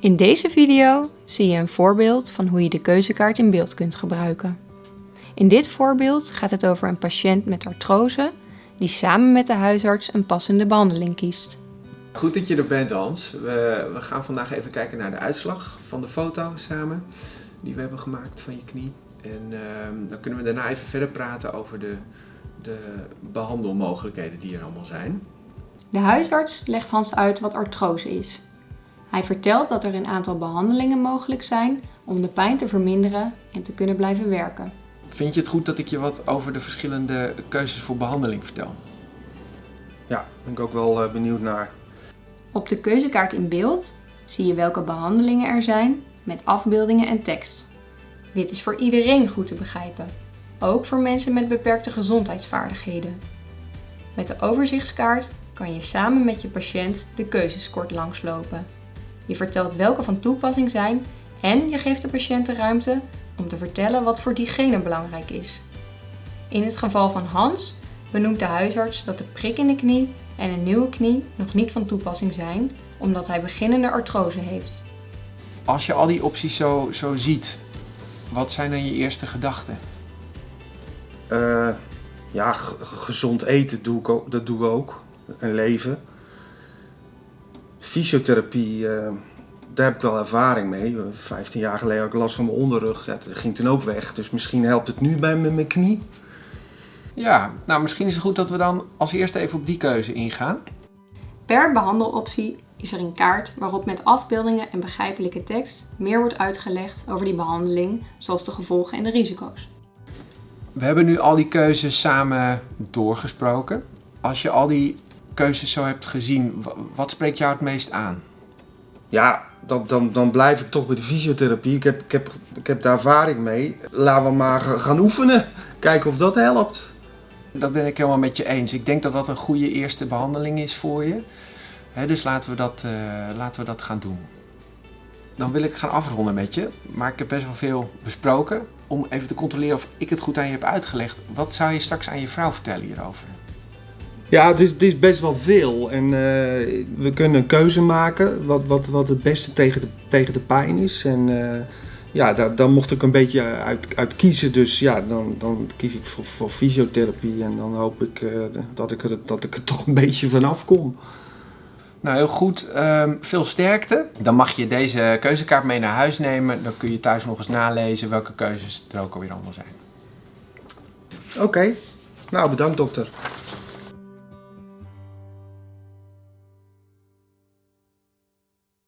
In deze video zie je een voorbeeld van hoe je de keuzekaart in beeld kunt gebruiken. In dit voorbeeld gaat het over een patiënt met artrose die samen met de huisarts een passende behandeling kiest. Goed dat je er bent Hans. We, we gaan vandaag even kijken naar de uitslag van de foto samen die we hebben gemaakt van je knie. En ehm, dan kunnen we daarna even verder praten over de, de behandelmogelijkheden die er allemaal zijn. De huisarts legt Hans uit wat artrose is. Hij vertelt dat er een aantal behandelingen mogelijk zijn om de pijn te verminderen en te kunnen blijven werken. Vind je het goed dat ik je wat over de verschillende keuzes voor behandeling vertel? Ja, ben ik ook wel eh, benieuwd naar. Op de keuzekaart in beeld zie je welke behandelingen er zijn met afbeeldingen en tekst. Dit is voor iedereen goed te begrijpen, ook voor mensen met beperkte gezondheidsvaardigheden. Met de overzichtskaart kan je samen met je patiënt de keuzes kort langslopen. Je vertelt welke van toepassing zijn en je geeft de patiënt de ruimte om te vertellen wat voor diegene belangrijk is. In het geval van Hans benoemt de huisarts dat de prik in de knie en een nieuwe knie nog niet van toepassing zijn, omdat hij beginnende artrose heeft. Als je al die opties zo, zo ziet, wat zijn dan je eerste gedachten? Eh, ja, gezond eten doe ik ook, dat doen we ook. En leven. Fysiotherapie, eh, daar heb ik wel ervaring mee. 15 jaar geleden had ik last van mijn onderrug. Ja, dat ging toen ook weg. Dus misschien helpt het nu bij mijn knie. Ja, nou misschien is het goed dat we dan als eerste even op die keuze ingaan. Per behandeloptie is er een kaart waarop met afbeeldingen en begrijpelijke tekst meer wordt uitgelegd over die behandeling, zoals de gevolgen en de risico's. We hebben nu al die keuzes samen doorgesproken. Als je al die keuzes zo hebt gezien, wa- wat spreekt jou het meest aan? Ja, dan, dan, dan blijf ik toch bij de fysiotherapie. Ik heb, ik, heb, ik heb daar ervaring mee. Laten we maar ga- gaan oefenen. Kijken of dat helpt. Dat ben ik helemaal met je eens. Ik denk dat dat een goede eerste behandeling is voor je. Dus laten we, dat, eh, laten we dat gaan doen. Dan wil ik gaan afronden met je. Maar ik heb best wel veel besproken. Om even te controleren of ik het goed aan je heb uitgelegd. Wat zou je straks aan je vrouw vertellen hierover? Ja, het is, het is best wel veel. En eh, we kunnen een keuze maken wat, wat, wat het beste tegen de, tegen de pijn is. En eh, ja, daar, daar mocht ik een beetje uit, uit kiezen. Dus ja, dan, dan kies ik voor, voor fysiotherapie. En dan hoop ik eh, dat, ik er, dat ik er toch een beetje vanaf kom. Nou, heel goed. Ehm, veel sterkte. Dan mag je deze keuzekaart mee naar huis nemen. Dan kun je thuis nog eens nalezen welke keuzes er ook alweer allemaal zijn. Oké, nou bedankt dokter.